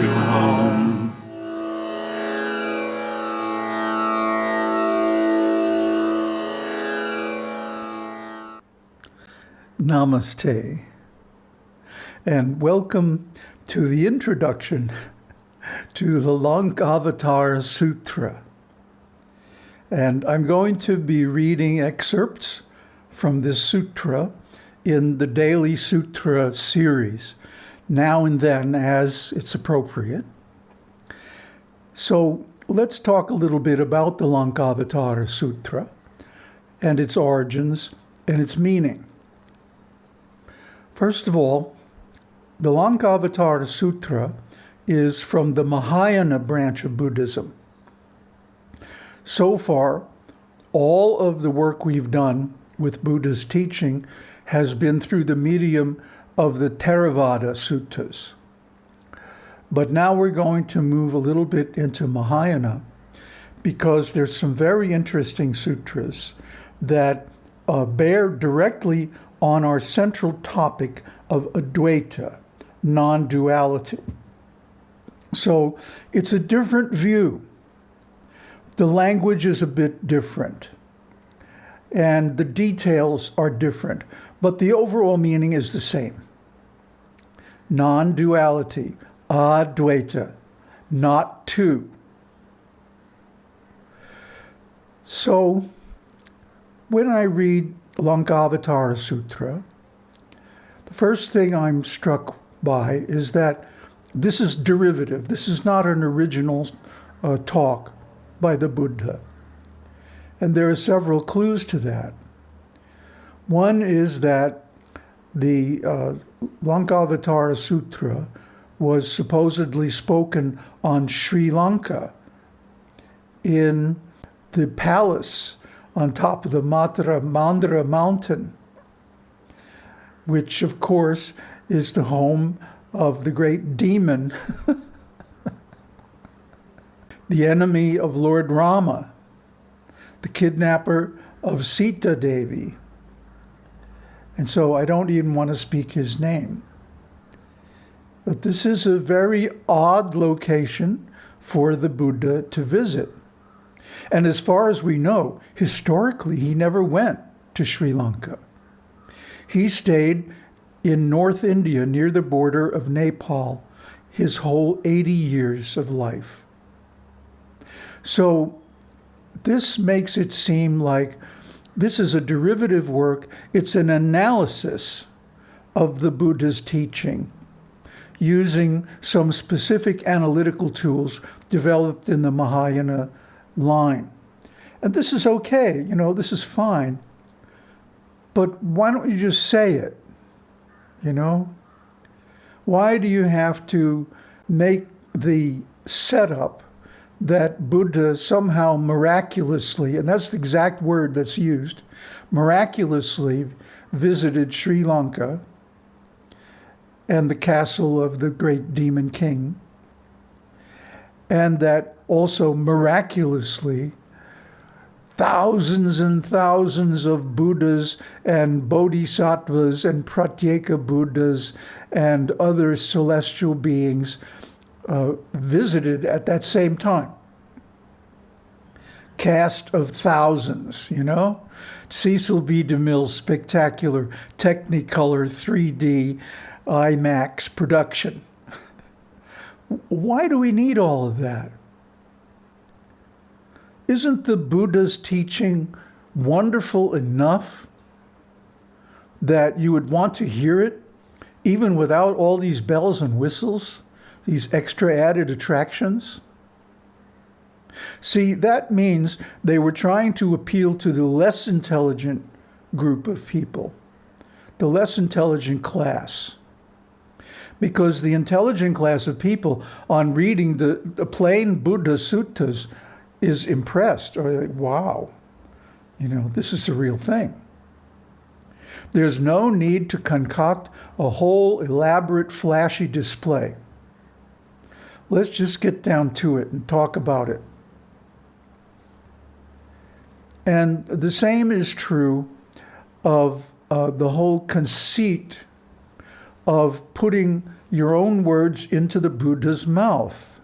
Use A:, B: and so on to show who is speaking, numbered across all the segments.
A: to home.
B: Namaste, and welcome to the introduction to the Lankavatara Sutra. And I'm going to be reading excerpts from this sutra in the Daily Sutra series, now and then as it's appropriate. So let's talk a little bit about the Lankavatara Sutra and its origins and its meaning. First of all, the Lankavatara Sutra is from the Mahayana branch of Buddhism. So far, all of the work we've done with Buddha's teaching has been through the medium of the Theravada Suttas. But now we're going to move a little bit into Mahayana because there's some very interesting sutras that uh, bear directly on our central topic of Advaita, non-duality. So it's a different view. The language is a bit different and the details are different, but the overall meaning is the same. Non-duality, advaita, not two. So when I read Lankavatara Sutra, the first thing I'm struck by is that this is derivative. This is not an original uh, talk by the Buddha. And there are several clues to that. One is that the uh, Lankavatara Sutra was supposedly spoken on Sri Lanka in the palace on top of the Matra Mandara mountain, which of course is the home of the great demon, the enemy of Lord Rama, the kidnapper of Sita Devi. And so I don't even want to speak his name. But this is a very odd location for the Buddha to visit. And as far as we know, historically, he never went to Sri Lanka. He stayed in North India near the border of Nepal his whole 80 years of life. So this makes it seem like this is a derivative work. It's an analysis of the Buddha's teaching using some specific analytical tools developed in the Mahayana line. And this is okay, you know, this is fine. But why don't you just say it? You know? Why do you have to make the setup that Buddha somehow miraculously, and that's the exact word that's used, miraculously visited Sri Lanka and the castle of the great demon king, and that also miraculously thousands and thousands of Buddhas and Bodhisattvas and Pratyeka Buddhas and other celestial beings uh, visited at that same time. Cast of thousands, you know? Cecil B. DeMille's spectacular Technicolor 3D IMAX production. Why do we need all of that? Isn't the Buddha's teaching wonderful enough that you would want to hear it even without all these bells and whistles, these extra added attractions? See, that means they were trying to appeal to the less intelligent group of people, the less intelligent class. Because the intelligent class of people, on reading the, the plain Buddha suttas, is impressed or like, wow, you know, this is the real thing. There's no need to concoct a whole elaborate, flashy display. Let's just get down to it and talk about it. And the same is true of uh, the whole conceit of putting your own words into the Buddha's mouth.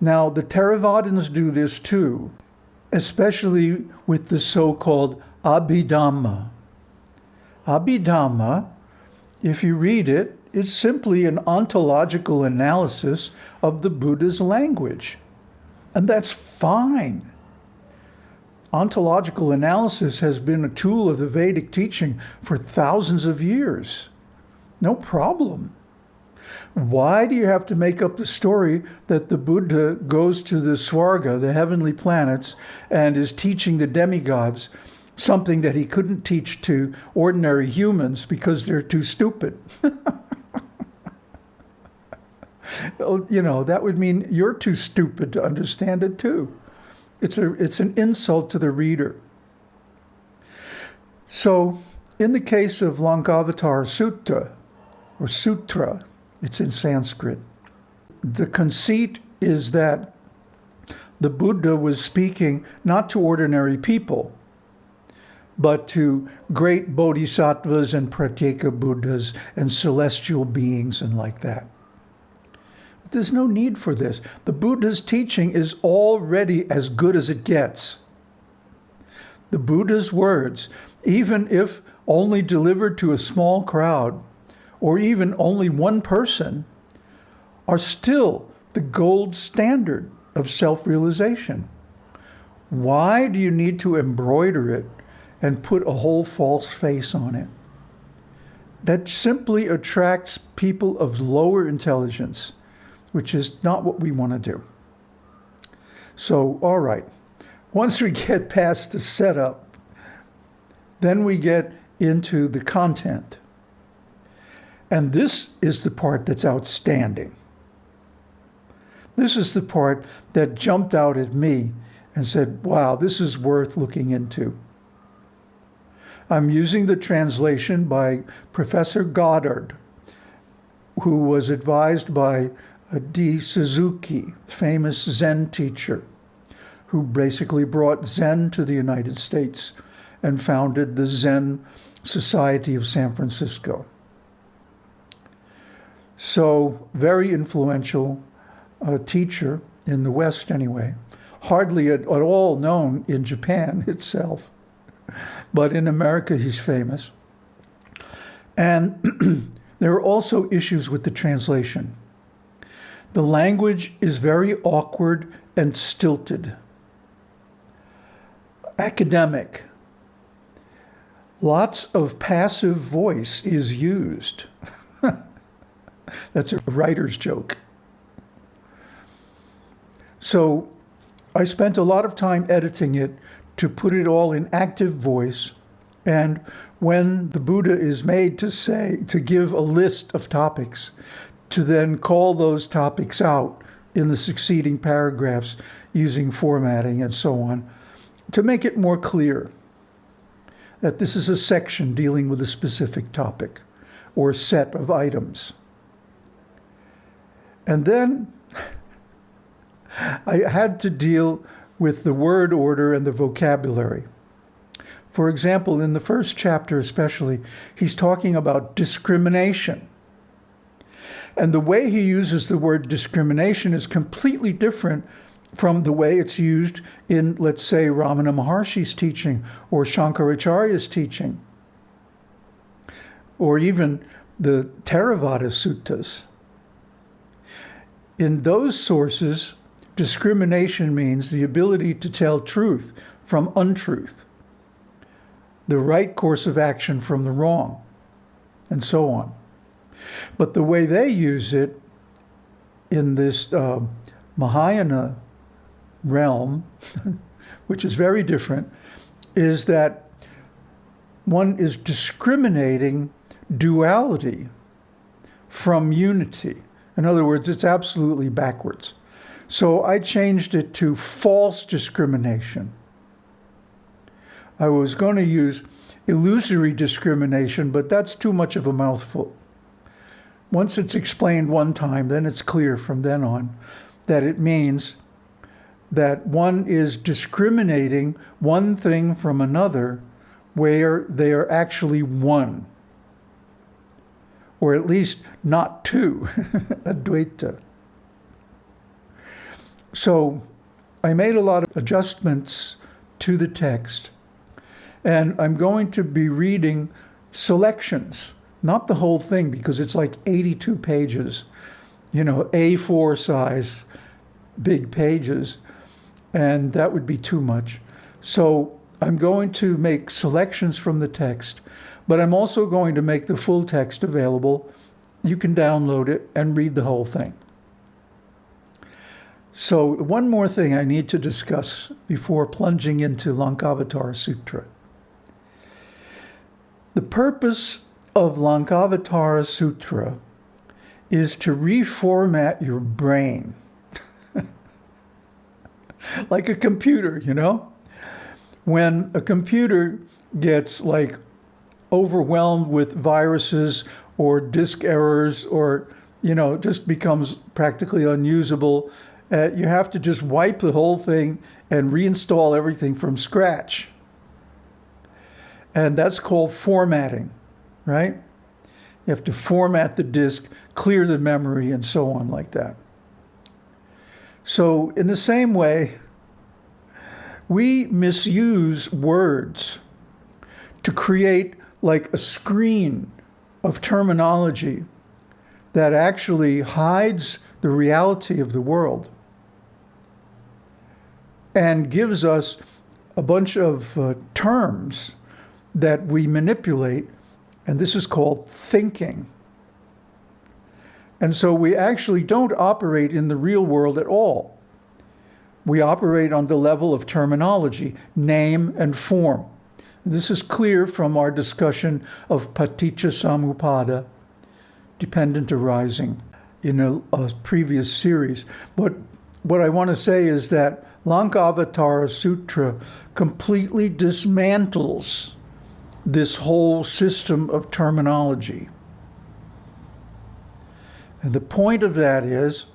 B: Now, the Theravadins do this too, especially with the so-called Abhidhamma. Abhidhamma, if you read it, is simply an ontological analysis of the Buddha's language. And that's fine. Ontological analysis has been a tool of the Vedic teaching for thousands of years. No problem. Why do you have to make up the story that the Buddha goes to the Swarga, the heavenly planets, and is teaching the demigods something that he couldn't teach to ordinary humans because they're too stupid? you know, that would mean you're too stupid to understand it too. It's, a, it's an insult to the reader. So in the case of Lankavatara Sutta, or Sutra, it's in Sanskrit, the conceit is that the Buddha was speaking not to ordinary people, but to great bodhisattvas and pratyeka Buddhas and celestial beings and like that. There's no need for this. The Buddha's teaching is already as good as it gets. The Buddha's words, even if only delivered to a small crowd, or even only one person, are still the gold standard of self-realization. Why do you need to embroider it and put a whole false face on it? That simply attracts people of lower intelligence which is not what we want to do. So, all right, once we get past the setup, then we get into the content. And this is the part that's outstanding. This is the part that jumped out at me and said, wow, this is worth looking into. I'm using the translation by Professor Goddard, who was advised by D. Suzuki, famous Zen teacher, who basically brought Zen to the United States and founded the Zen Society of San Francisco. So very influential uh, teacher in the West anyway, hardly at, at all known in Japan itself, but in America he's famous. And there are also issues with the translation. The language is very awkward and stilted. Academic. Lots of passive voice is used. That's a writer's joke. So I spent a lot of time editing it to put it all in active voice. And when the Buddha is made to say, to give a list of topics, to then call those topics out in the succeeding paragraphs using formatting and so on to make it more clear that this is a section dealing with a specific topic or set of items. And then I had to deal with the word order and the vocabulary. For example, in the first chapter especially, he's talking about discrimination. And the way he uses the word discrimination is completely different from the way it's used in, let's say, Ramana Maharshi's teaching or Shankaracharya's teaching, or even the Theravada suttas. In those sources, discrimination means the ability to tell truth from untruth, the right course of action from the wrong, and so on. But the way they use it in this uh, Mahayana realm, which is very different, is that one is discriminating duality from unity. In other words, it's absolutely backwards. So I changed it to false discrimination. I was going to use illusory discrimination, but that's too much of a mouthful. Once it's explained one time, then it's clear from then on that it means that one is discriminating one thing from another where they are actually one. or at least not two, Advaita. So I made a lot of adjustments to the text, and I'm going to be reading selections, not the whole thing, because it's like 82 pages, you know, A4 size, big pages, and that would be too much. So I'm going to make selections from the text, but I'm also going to make the full text available. You can download it and read the whole thing. So one more thing I need to discuss before plunging into Lankavatara Sutra. The purpose of Lankavatara Sutra is to reformat your brain. like a computer, you know? When a computer gets like overwhelmed with viruses or disk errors or, you know, just becomes practically unusable uh, you have to just wipe the whole thing and reinstall everything from scratch. And that's called formatting, right? You have to format the disk, clear the memory, and so on like that. So in the same way, we misuse words to create like a screen of terminology that actually hides the reality of the world and gives us a bunch of uh, terms that we manipulate, and this is called thinking. And so we actually don't operate in the real world at all. We operate on the level of terminology, name and form. This is clear from our discussion of paticca samuppada, dependent arising, in a, a previous series. But what I want to say is that Lankavatara Sutra completely dismantles this whole system of terminology. And the point of that is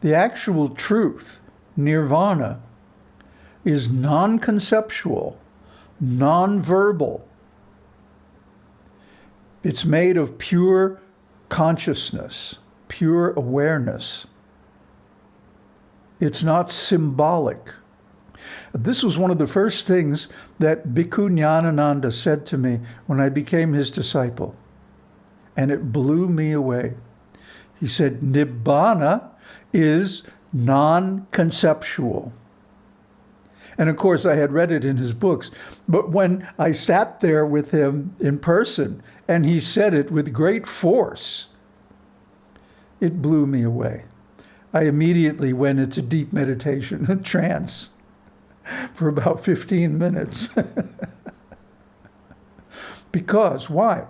B: the actual truth, nirvana, is non conceptual, non verbal. It's made of pure consciousness, pure awareness. It's not symbolic. This was one of the first things that Bhikkhu said to me when I became his disciple. And it blew me away. He said, Nibbana is non-conceptual. And of course, I had read it in his books. But when I sat there with him in person and he said it with great force, it blew me away. I immediately went into deep meditation, a trance, for about 15 minutes. because, why?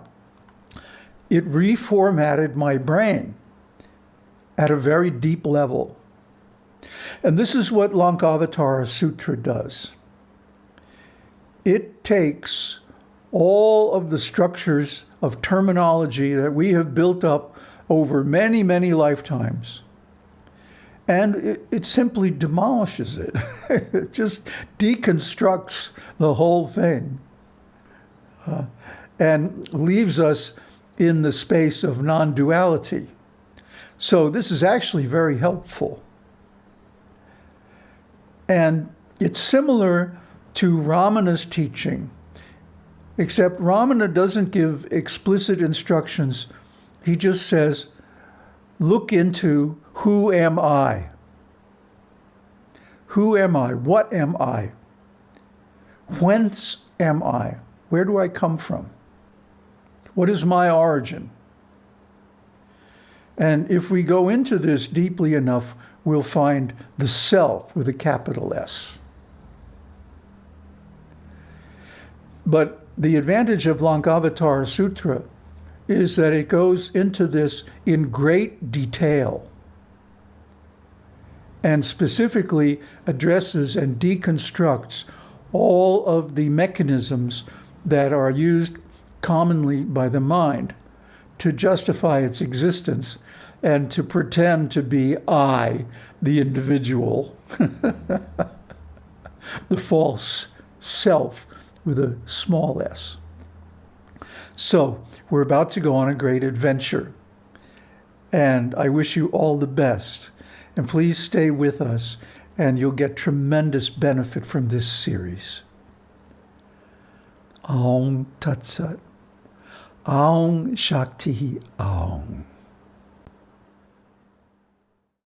B: It reformatted my brain at a very deep level. And this is what Lankavatara Sutra does. It takes all of the structures of terminology that we have built up over many, many lifetimes and it, it simply demolishes it. it just deconstructs the whole thing uh, and leaves us in the space of non-duality. So this is actually very helpful. And it's similar to Ramana's teaching, except Ramana doesn't give explicit instructions. He just says, look into who am I? Who am I? What am I? Whence am I? Where do I come from? What is my origin? And if we go into this deeply enough, we'll find the self with a capital S. But the advantage of Lankavatara Sutra is that it goes into this in great detail and specifically addresses and deconstructs all of the mechanisms that are used commonly by the mind to justify its existence and to pretend to be I, the individual, the false self with a small s. So we're about to go on a great adventure. And I wish you all the best. And please stay with us, and you'll get tremendous benefit from this series. Aung Tat Sat. Aung Shakti Aung.